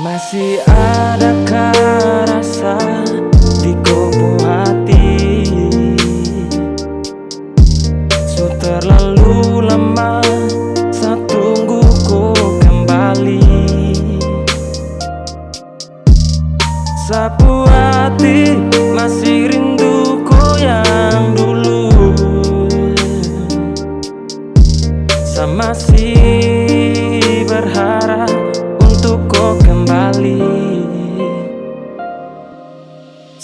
Masih adakah rasa di kubu hati? Su terlalu lama saat tunggu ku kembali. Sapu hati masih rinduku yang dulu. Saya masih berharap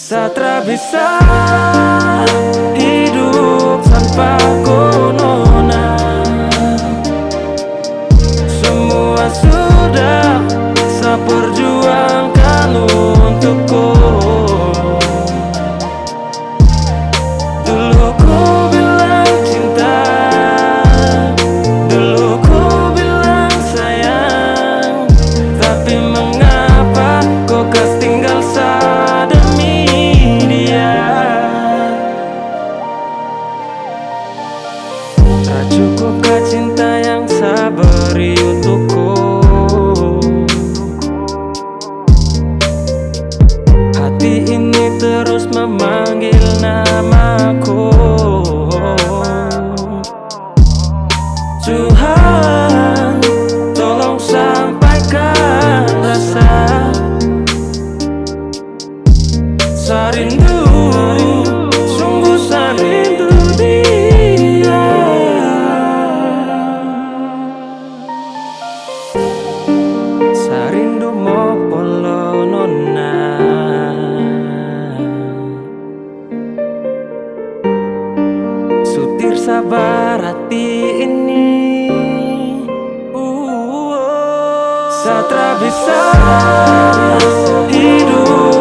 Satra bisa hidup tanpa nona Semua sudah saya perjuangkan untuk kau Dulu ku bilang cinta Dulu ku bilang sayang. Tapi mengapa kau kas tinggal Tak cukupkah cinta yang saya beri untukku? Hati ini terus memanggil namaku. Tuhan tolong sampaikan rasa. Sarindu sabar hati ini. Satra bisa hidup